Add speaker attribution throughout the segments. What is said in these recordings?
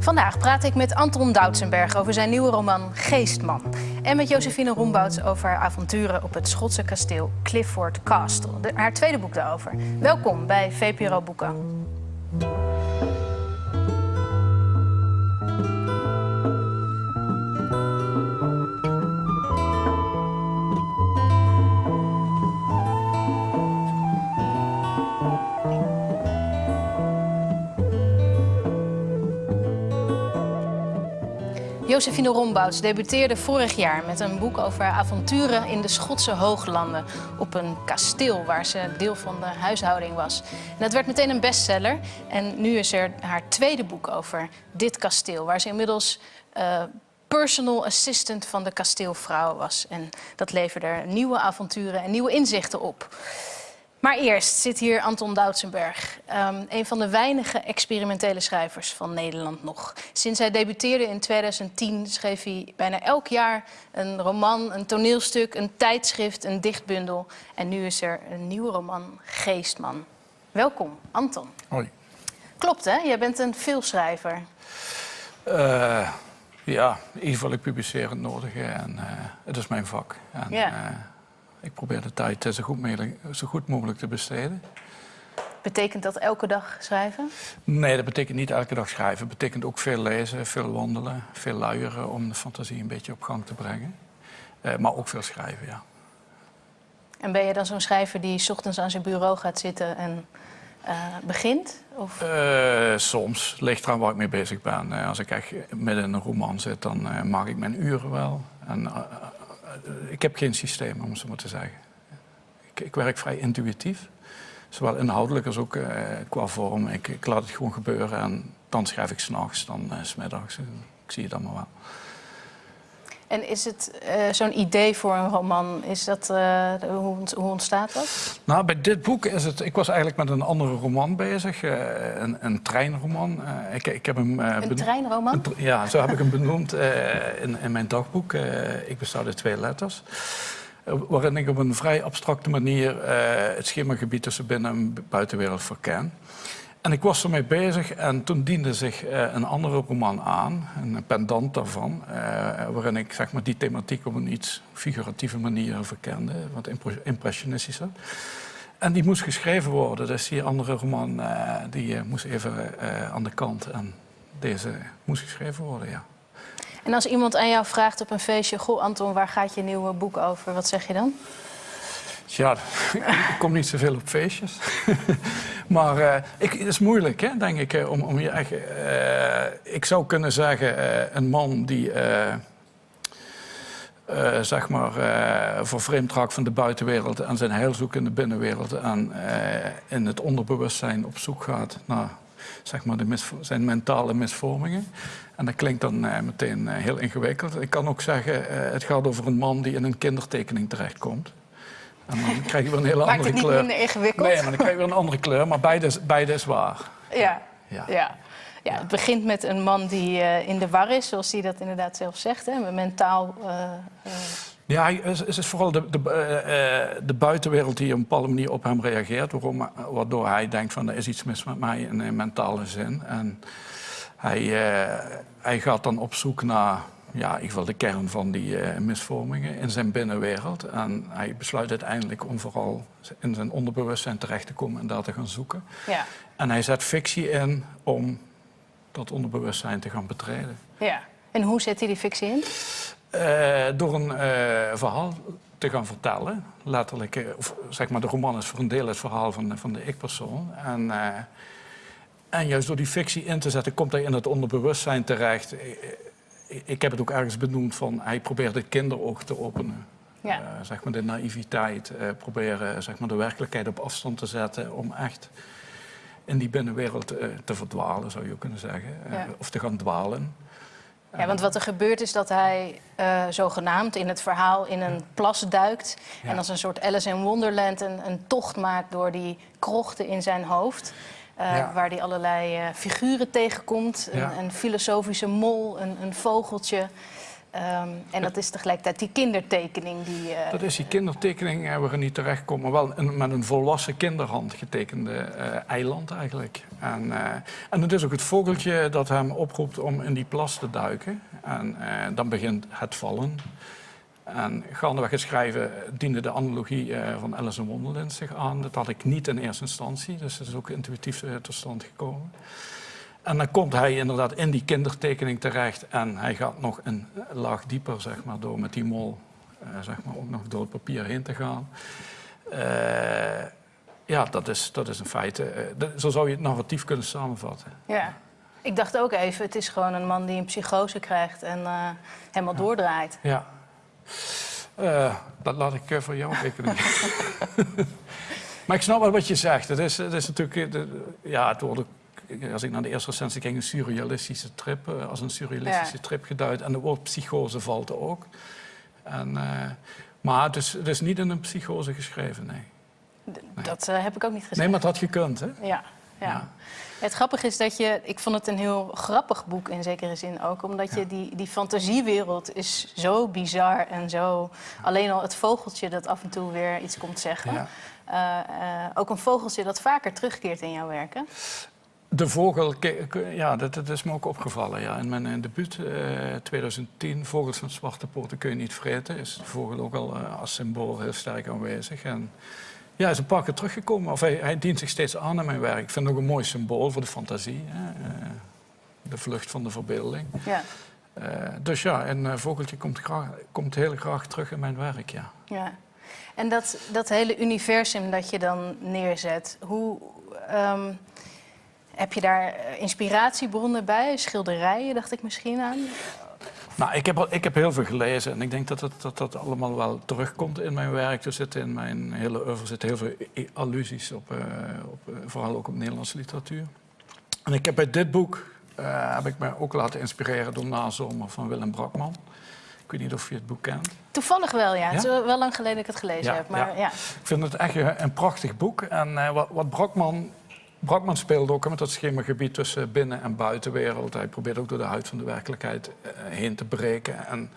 Speaker 1: Vandaag praat ik met Anton Doutsenberg over zijn nieuwe roman Geestman. En met Josephine Rombouts over haar avonturen op het Schotse kasteel Clifford Castle. Haar tweede boek daarover. Welkom bij VPRO Boeken. Josephine Rombouts debuteerde vorig jaar met een boek over avonturen in de Schotse hooglanden. Op een kasteel waar ze deel van de huishouding was. En dat werd meteen een bestseller. En nu is er haar tweede boek over dit kasteel, waar ze inmiddels eh, personal assistant van de kasteelvrouw was. En dat leverde er nieuwe avonturen en nieuwe inzichten op. Maar eerst zit hier Anton Doutsenberg, um, een van de weinige experimentele schrijvers van Nederland nog. Sinds hij debuteerde in 2010 schreef hij bijna elk jaar een roman, een toneelstuk, een tijdschrift, een dichtbundel. En nu is er een nieuwe roman, Geestman. Welkom, Anton.
Speaker 2: Hoi.
Speaker 1: Klopt hè, jij bent een veelschrijver.
Speaker 2: Uh, ja, in ieder geval ik publiceer het nodige en uh, het is mijn vak. En,
Speaker 1: Ja.
Speaker 2: uh, ik probeer de tijd zo goed, mogelijk, zo goed mogelijk te besteden.
Speaker 1: Betekent dat elke dag schrijven?
Speaker 2: Nee, dat betekent niet elke dag schrijven. Het betekent ook veel lezen, veel wandelen, veel luieren om de fantasie een beetje op gang te brengen. Uh, maar ook veel schrijven, ja.
Speaker 1: En ben je dan zo'n schrijver die 's ochtends aan zijn bureau gaat zitten en uh, begint? Of?
Speaker 2: Uh, soms, ligt eraan waar ik mee bezig ben. Als ik echt midden in een roman zit, dan maak ik mijn uren wel. En, ik heb geen systeem, om het zo maar te zeggen. Ik, ik werk vrij intuïtief. Zowel inhoudelijk als ook qua vorm. Ik, laat het gewoon gebeuren en dan schrijf ik s'nachts, dan smiddags. Ik zie het allemaal wel.
Speaker 1: En is het uh, zo'n idee voor een roman, is dat, uh, hoe, hoe, ontstaat dat?
Speaker 2: Nou, bij dit boek is het... Ik was eigenlijk met een andere roman bezig, uh, een, een, treinroman. ik, ik heb hem,
Speaker 1: een treinroman?
Speaker 2: Een, ja, zo heb ik hem benoemd in, in, mijn dagboek. ik besta uit twee letters. waarin ik op een vrij abstracte manier het schemergebied tussen binnen- en buitenwereld verken. En ik was ermee bezig en toen diende zich uh, een andere roman aan, een pendant daarvan, uh, waarin ik zeg maar, die thematiek op een iets figuratieve manier verkende, wat impressionistischer. En die moest geschreven worden, dus die andere roman uh, die moest even aan de kant en deze moest geschreven worden, ja.
Speaker 1: En als iemand aan jou vraagt op een feestje, goh Anton, waar gaat je nieuwe boek over, wat zeg je dan?
Speaker 2: Ja, ik kom niet zoveel op feestjes. maar uh, ik, het is moeilijk, hè, denk ik, om, om je echt... Uh, ik zou kunnen zeggen, uh, een man die... zeg maar, voor vreemdraak van de buitenwereld en zijn heil zoekt in de binnenwereld en in het onderbewustzijn op zoek gaat naar zeg maar, de zijn mentale misvormingen. En dat klinkt dan meteen heel ingewikkeld. Ik kan ook zeggen, het gaat over een man die in een kindertekening terechtkomt. En dan krijg je weer een hele
Speaker 1: Maakt
Speaker 2: andere
Speaker 1: het niet
Speaker 2: kleur.
Speaker 1: minder ingewikkeld?
Speaker 2: Nee, maar dan krijg je weer een andere kleur. Maar beide is, beide is waar.
Speaker 1: Ja.
Speaker 2: Ja.
Speaker 1: ja. Ja, het begint met een man die uh, in de war is, zoals hij dat inderdaad zelf zegt. Hè? Mentaal. Uh, uh...
Speaker 2: Ja, het is vooral de, de, de, buitenwereld die op een bepaalde manier op hem reageert. Waarom, waardoor hij denkt van er is iets mis met mij in een mentale zin. En hij, hij gaat dan op zoek naar ja, in ieder geval de kern van die uh, misvormingen in zijn binnenwereld. En hij besluit uiteindelijk om vooral in zijn onderbewustzijn terecht te komen en daar te gaan zoeken.
Speaker 1: Ja.
Speaker 2: En hij zet fictie in om dat onderbewustzijn te gaan betreden.
Speaker 1: Ja. En hoe zet hij die fictie in?
Speaker 2: Uh, door een uh, verhaal te gaan vertellen. Letterlijk, of zeg maar, de roman is voor een deel het verhaal van, van de ik-persoon. En, en juist door die fictie in te zetten, komt hij in het onderbewustzijn terecht ik heb het ook ergens benoemd van hij probeert het kinderoog te openen.
Speaker 1: Ja.
Speaker 2: Uh, zeg maar de naïviteit, uh, proberen zeg maar de werkelijkheid op afstand te zetten om echt in die binnenwereld uh, te verdwalen, zou je kunnen zeggen.
Speaker 1: Ja.
Speaker 2: Of te gaan dwalen.
Speaker 1: Ja, want wat er gebeurt is dat hij zogenaamd in het verhaal in een plas duikt.
Speaker 2: Ja.
Speaker 1: En als een soort Alice in Wonderland een, een tocht maakt door die krochten in zijn hoofd. Uh,
Speaker 2: Ja.
Speaker 1: Waar hij allerlei uh, figuren tegenkomt.
Speaker 2: Ja.
Speaker 1: Een, een filosofische mol, een, een vogeltje. Ehm, en dat is tegelijkertijd die kindertekening die... eh,
Speaker 2: Dat is die kindertekening eh, waarin hij terechtkomt, maar wel een- met een volwassen kinderhand getekende eh, eiland eigenlijk. En, eh, en het is ook het vogeltje dat hem oproept om in die plas te duiken. En eh, dan begint het vallen. En gaandeweg het schrijven diende de analogie eh, van Alice in Wonderland zich aan. Dat had ik niet in eerste instantie, dus het is ook intuïtief tot stand gekomen. En dan komt hij inderdaad in die kindertekening terecht en hij gaat nog een laag dieper, zeg maar, door met die mol, eh, zeg maar, ook nog door het papier heen te gaan. Eh, ja, dat is, dat is een feit. eh, dat- zo zou je het narratief kunnen samenvatten.
Speaker 1: Ja. Ik dacht ook even, het is gewoon een man die een psychose krijgt en helemaal doordraait.
Speaker 2: Ja. Eh, dat laat ik eh, voor jou rekenen. maar ik snap wel wat je zegt. Het is, het is natuurlijk... eh, de- ja, het wordt als ik naar de eerste recensie ging, een surrealistische trip. als een surrealistische
Speaker 1: Ja.
Speaker 2: trip geduid. En het woord psychose valt er ook. En, maar het is, het is niet in een psychose geschreven, nee.
Speaker 1: Dat heb ik ook niet gezegd.
Speaker 2: Nee, maar het had gekund, hè?
Speaker 1: Ja, ja. Het grappige is dat je... Ik vond het een heel grappig boek in zekere zin ook. Omdat je die, die fantasiewereld is zo bizar en zo... Alleen al het vogeltje dat af en toe weer iets komt zeggen. Eh, eh, ook een vogeltje dat vaker terugkeert in jouw werken.
Speaker 2: De vogel, ja, dat, dat is me ook opgevallen. Ja. In mijn eh, debuut, eh 2010, Vogels met zwarte poten kun je niet vreten, is de vogel ook al als symbool heel sterk aanwezig. En ja, hij is een paar keer teruggekomen, of hij, hij dient zich steeds aan in mijn werk. Ik vind het ook een mooi symbool voor de fantasie, hè. Eh, de vlucht van de verbeelding.
Speaker 1: Ja.
Speaker 2: Eh, dus ja, een eh, vogeltje komt, graag, komt heel graag terug in mijn werk, ja.
Speaker 1: Ja. En dat, dat hele universum dat je dan neerzet, hoe ehm, heb je daar inspiratiebronnen bij? Schilderijen, dacht ik misschien aan.
Speaker 2: Nou, ik heb, al- ik heb heel veel gelezen en ik denk dat dat, dat dat allemaal wel terugkomt in mijn werk. Er zitten in mijn hele oeuvre zitten heel veel allusies op, eh, op eh, vooral ook op Nederlandse literatuur. En ik heb bij dit boek eh, heb ik me ook laten inspireren door Nazomer van Willem Brakman. Ik weet niet of je het boek kent.
Speaker 1: Toevallig wel, ja. Het is wel lang geleden dat ik het gelezen
Speaker 2: Ja,
Speaker 1: heb. Maar
Speaker 2: ja.
Speaker 1: ja.
Speaker 2: Ik vind het echt een, prachtig boek. En wat, wat Brakman... Brakman speelde ook met dat schemagebied tussen binnen- en buitenwereld. Hij probeert ook door de huid van de werkelijkheid eh, heen te breken. En,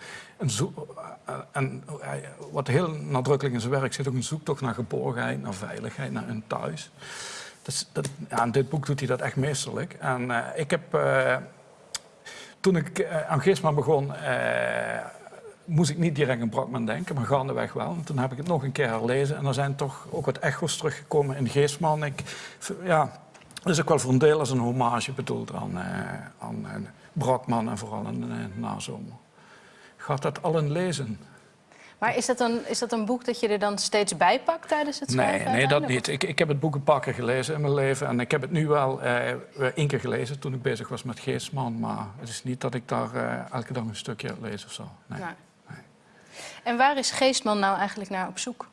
Speaker 2: en, eh, wat heel nadrukkelijk in zijn werk zit ook een zoektocht naar geborgenheid, naar veiligheid, naar een thuis. Dus dat, in dit boek doet hij dat echt meesterlijk. En eh, ik heb... toen ik aan Geestman begon, moest ik niet direct aan Brakman denken, maar gaandeweg wel. En toen heb ik het nog een keer herlezen en er zijn toch ook wat echo's teruggekomen in Geestman. Ik, ja, dat is ook wel voor een deel als een hommage bedoeld aan, eh, aan eh, Brakman en vooral aan uh, Nazomer. Gaat dat allen lezen?
Speaker 1: Maar is dat, een, is dat een boek dat je er dan steeds bij pakt tijdens het schrijven?
Speaker 2: Nee, nee, dat niet. Ik, ik heb het boek een paar keer gelezen in mijn leven. En ik heb het nu wel eh, één keer gelezen toen ik bezig was met Geestman. Maar het is niet dat ik daar eh, elke dag een stukje lees of zo. Nee.
Speaker 1: Nee. En waar is Geestman nou eigenlijk naar op zoek?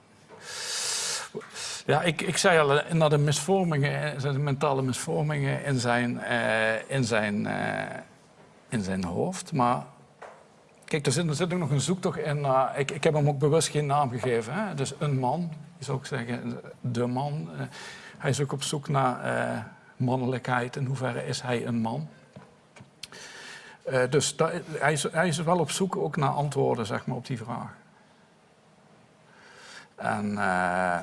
Speaker 2: Ja, ik, ik zei al, eh, naar de misvormingen, eh, de mentale misvormingen in zijn, eh, in zijn, in zijn hoofd. Maar kijk, er zit, er zit ook nog een zoektocht in. naar- ik, ik heb hem ook bewust geen naam gegeven. Hè? Dus een man, je zou ook zeggen, de man. Hij is ook op zoek naar mannelijkheid. In hoeverre is hij een man? Eh, dus hij, is, is wel op zoek ook naar antwoorden zeg maar, op die vraag. En eh,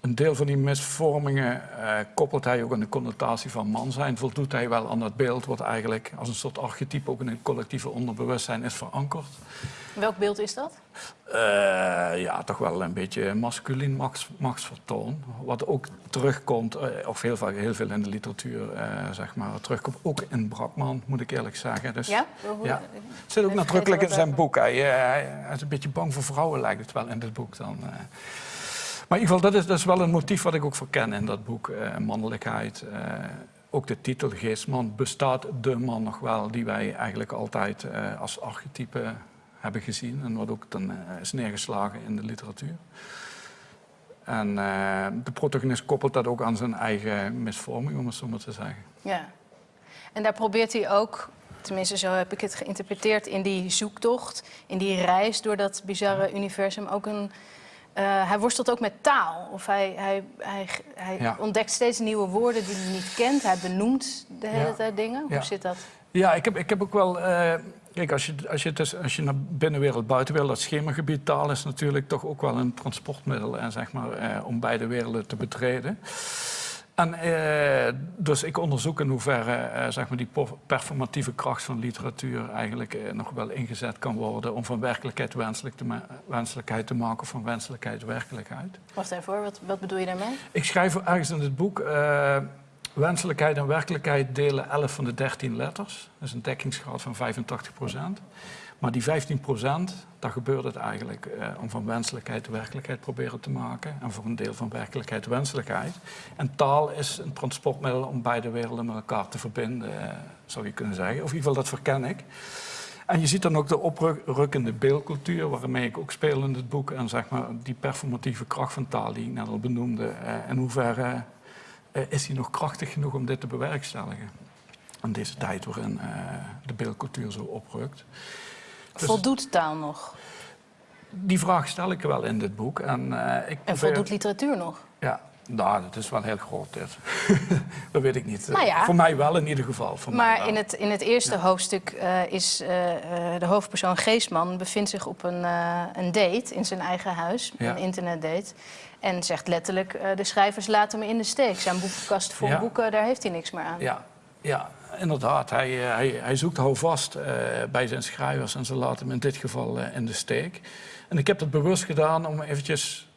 Speaker 2: een deel van die misvormingen eh, koppelt hij ook aan de connotatie van man zijn. Voldoet hij wel aan dat beeld wat eigenlijk als een soort archetype ook in het collectieve onderbewustzijn is verankerd.
Speaker 1: Welk beeld is dat?
Speaker 2: Eh, ja, toch wel een beetje masculien machts, machtsvertoon. Wat ook terugkomt, eh, of heel, vaak, heel veel in de literatuur, zeg maar, terugkomt. Ook in Brakman, moet ik eerlijk zeggen. Dus,
Speaker 1: Ja?
Speaker 2: Het zit ook nadrukkelijk in zijn boek. Hij, hij, hij is een beetje bang voor vrouwen, lijkt het wel in dit boek dan. Maar in ieder geval, dat is, is wel een motief wat ik ook verken in dat boek. eh, mannelijkheid. eh, ook de titel Geestman. Bestaat de man nog wel die wij eigenlijk altijd eh, als archetype hebben gezien. En wat ook dan is neergeslagen in de literatuur. En de protagonist koppelt dat ook aan zijn eigen misvorming, om het zo maar te zeggen.
Speaker 1: Ja. En daar probeert hij ook, tenminste zo heb ik het geïnterpreteerd, in die zoektocht, in die reis door dat bizarre universum ook een. Eh, hij worstelt ook met taal. Of hij, hij, hij, hij
Speaker 2: Ja.
Speaker 1: ontdekt steeds nieuwe woorden die hij niet kent. Hij benoemt de hele
Speaker 2: Ja.
Speaker 1: tijd dingen. Hoe
Speaker 2: Ja.
Speaker 1: zit dat?
Speaker 2: Ja, ik heb, ik heb ook wel. eh, Kijk, als je, als je, dus, als je naar binnenwereld, buitenwereld, dat schemagebied taal is natuurlijk toch ook wel een transportmiddel en, zeg maar, eh, om beide werelden te betreden. En, eh, dus ik onderzoek in hoeverre eh, zeg maar die performatieve kracht van literatuur eigenlijk eh, nog wel ingezet kan worden om van werkelijkheid wenselijk te wenselijkheid te maken of van wenselijkheid werkelijkheid.
Speaker 1: Wacht even hoor, wat, wat bedoel je daarmee?
Speaker 2: Ik schrijf ergens in het boek wenselijkheid en werkelijkheid delen 11 van de 13 letters. Dat is een dekkingsgraad van 85 procent. Maar die 15 procent, daar gebeurt het eigenlijk eh, om van wenselijkheid werkelijkheid proberen te maken. En voor een deel van werkelijkheid wenselijkheid. En taal is een transportmiddel om beide werelden met elkaar te verbinden, eh, zou je kunnen zeggen. Of in ieder geval, dat verken ik. En je ziet dan ook de oprukkende beeldcultuur, waarmee ik ook speel in het boek. En zeg maar die performatieve kracht van taal die ik net al benoemde. Uh, in hoeverre uh, is die nog krachtig genoeg om dit te bewerkstelligen? In deze tijd waarin de beeldcultuur zo oprukt.
Speaker 1: Dus voldoet taal nog?
Speaker 2: Die vraag stel ik wel in dit boek. En, uh, ik
Speaker 1: en voldoet literatuur nog?
Speaker 2: Ja, nou, dat is wel heel groot dit. dat weet ik niet. Nou ja. Voor mij wel in ieder geval. Voor
Speaker 1: maar In, het, in het eerste hoofdstuk uh, is uh, de hoofdpersoon Geesman bevindt zich op een, een date in zijn eigen huis, een internetdate. En zegt letterlijk, de schrijvers laten me in de steek. Zijn boekenkast vol boeken, daar heeft hij niks meer aan.
Speaker 2: Ja, ja inderdaad. Hij, eh, hij, hij zoekt houvast uh, bij zijn schrijvers en ze laten hem in dit geval uh, in de steek. En ik heb dat bewust gedaan om eventjes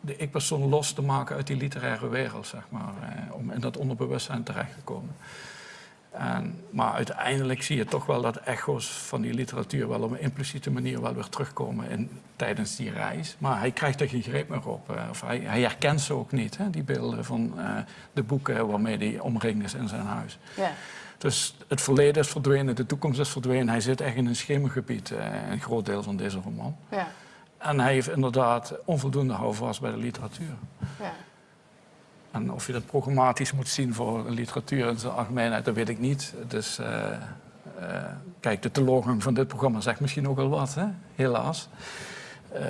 Speaker 2: de ik-persoon los te maken uit die literaire wereld, zeg maar. Om in dat onderbewustzijn terecht te komen. En, maar uiteindelijk zie je toch wel dat echo's van die literatuur wel op een impliciete manier wel weer terugkomen in, tijdens die reis. Maar hij krijgt er geen greep meer op. Uh, of hij, hij, herkent ze ook niet, hè, die beelden van uh, de boeken waarmee hij omringd is in zijn huis. Ja. Dus het verleden is verdwenen, de toekomst is verdwenen. Hij zit echt in een schemergebied, uh, een groot deel van deze roman. Ja. En hij heeft inderdaad onvoldoende houvast bij de literatuur. Ja. En of je dat programmatisch moet zien voor literatuur in zijn algemeenheid, dat weet ik niet. Dus uh, uh, kijk, de teleurgang van dit programma zegt misschien ook wel wat, hè? helaas. Uh,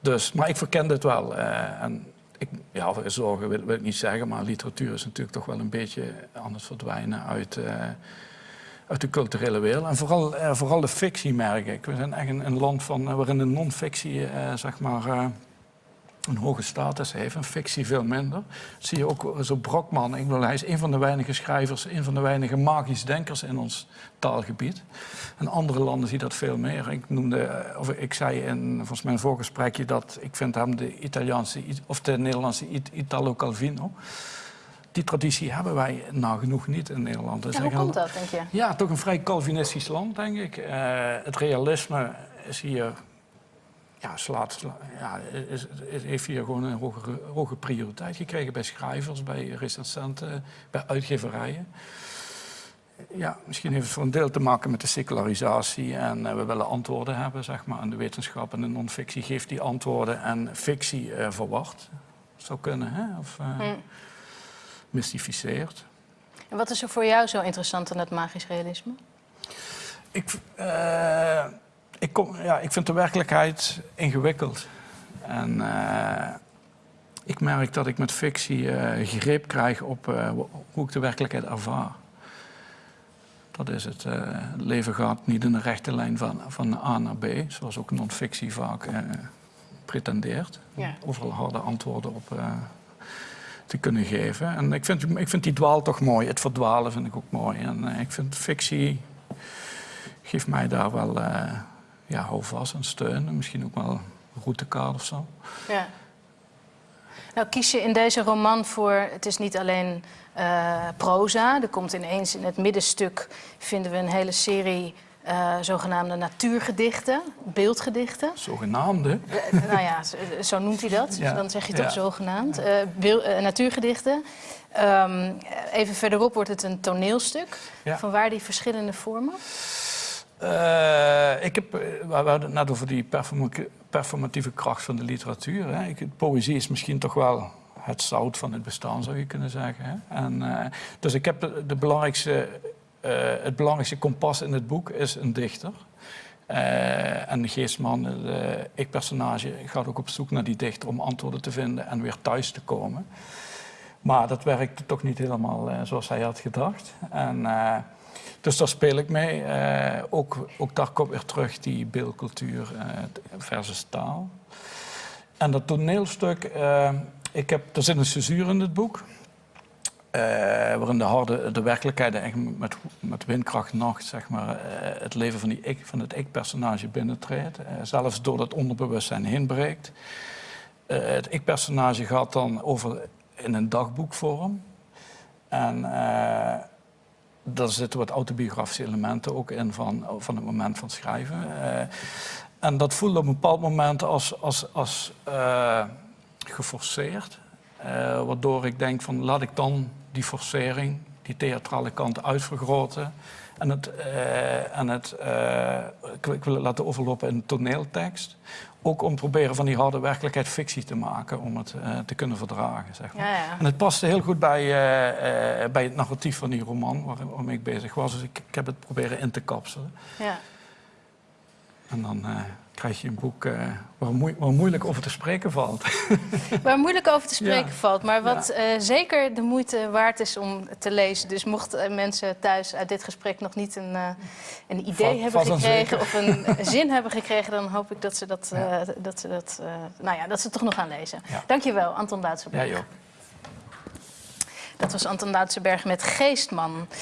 Speaker 2: dus, maar ik verken dit wel. en ik, ja, zorgen wil, wil, ik niet zeggen, maar literatuur is natuurlijk toch wel een beetje anders verdwijnen uit, uit de culturele wereld. En vooral, vooral de fictie merk ik. We zijn echt een, een land van, waarin de non-fictie, zeg maar een hoge status heeft, een fictie veel minder. zie je ook zo Brokman. Ik bedoel, hij is een van de weinige schrijvers, een van de weinige magisch denkers in ons taalgebied. En andere landen zien dat veel meer. Ik noemde, of ik zei in volgens mijn voorgesprekje dat ik vind hem de Italiaanse of de Nederlandse Italo Calvino. Die traditie hebben wij nagenoeg niet in Nederland.
Speaker 1: Dus hoe komt dat, denk je?
Speaker 2: Ja, toch een vrij Calvinistisch land, denk ik. Uh, het realisme is hier ja, slaat, ja, is, heeft hier gewoon een hogere, hoge prioriteit gekregen bij schrijvers, bij recensenten, bij uitgeverijen. Ja, misschien heeft het voor een deel te maken met de secularisatie en uh, we willen antwoorden hebben, zeg maar. En de wetenschap en de non-fictie geeft die antwoorden en fictie uh, verwacht. Zou kunnen, hè? Of uh, hmm. mystificeert.
Speaker 1: En wat is er voor jou zo interessant aan het magisch realisme?
Speaker 2: Ik, ik, kom, ja, ik vind de werkelijkheid ingewikkeld. En uh, ik merk dat ik met fictie uh, greep krijg op uh, hoe ik de werkelijkheid ervaar. Dat is het. het leven gaat niet in een rechte lijn van, van A naar B, zoals ook non-fictie vaak pretendeert. Ja. Overal harde antwoorden op te kunnen geven. En ik vind, ik vind die dwaal toch mooi. Het verdwalen vind ik ook mooi. En ik vind fictie geeft mij daar wel ja, houvast en steun. En misschien ook wel een routekaart of zo. Ja.
Speaker 1: Nou, kies je in deze roman voor, het is niet alleen uh, proza. Er komt ineens in het middenstuk, vinden we een hele serie uh, zogenaamde natuurgedichten, beeldgedichten.
Speaker 2: Zogenaamde?
Speaker 1: Uh, nou ja, zo, zo, noemt hij dat. Ja. Dan zeg je toch ja. zogenaamd. natuurgedichten. Um, even verderop wordt het een toneelstuk. Van waar die verschillende vormen?
Speaker 2: Uh, ik heb, eh, we hadden het net over die performatieve kracht van de literatuur. Hè. Ik, poëzie is misschien toch wel het zout van het bestaan, zou je kunnen zeggen. Hè. En, uh, dus ik heb de, belangrijkste, uh, het belangrijkste kompas in het boek is een dichter. en Geestman, ik-personage, gaat ook op zoek naar die dichter om antwoorden te vinden en weer thuis te komen. Maar dat werkte toch niet helemaal eh, zoals hij had gedacht. En, eh, dus daar speel ik mee. Eh, ook, ook daar komt weer terug die beeldcultuur versus taal. En dat toneelstuk, ik heb, er zit een censuur in het boek. waarin de, harde, de werkelijkheid met, met windkracht nacht zeg maar, het leven van, die ik, van het ik-personage binnentreedt. zelfs door dat onderbewustzijn heen breekt. Het ik-personage gaat dan over in een dagboekvorm. En eh daar zitten wat autobiografische elementen ook in van, van het moment van schrijven. Eh, en dat voelde op een bepaald moment als, als, als eh, geforceerd. Waardoor ik denk van laat ik dan die forcering, die theatrale kant uitvergroten. En het, en het ik wil het laten overlopen in toneeltekst. Ook om proberen van die harde werkelijkheid fictie te maken, om het eh, te kunnen verdragen. Zeg maar.
Speaker 1: Ja, ja.
Speaker 2: En het paste heel goed bij, eh, eh, bij het narratief van die roman waar- waarmee ik bezig was. Dus ik, ik heb het proberen in te kapselen.
Speaker 1: ja.
Speaker 2: En dan eh, krijg je een boek eh, waar, moe- waar moeilijk over te spreken valt.
Speaker 1: Waar moeilijk over te spreken
Speaker 2: Ja.
Speaker 1: valt, maar wat eh, zeker de moeite waard is om te lezen. Dus mochten mensen thuis uit dit gesprek nog niet een, een idee hebben gekregen of een zin hebben gekregen, dan hoop ik dat ze dat,
Speaker 2: Ja.
Speaker 1: dat, ze dat, nou ja, dat ze het toch nog gaan lezen.
Speaker 2: Ja.
Speaker 1: Dankjewel, Anton Duitsenberg.
Speaker 2: Jij ook.
Speaker 1: Dat was Anton Duitsenberg met Geestman.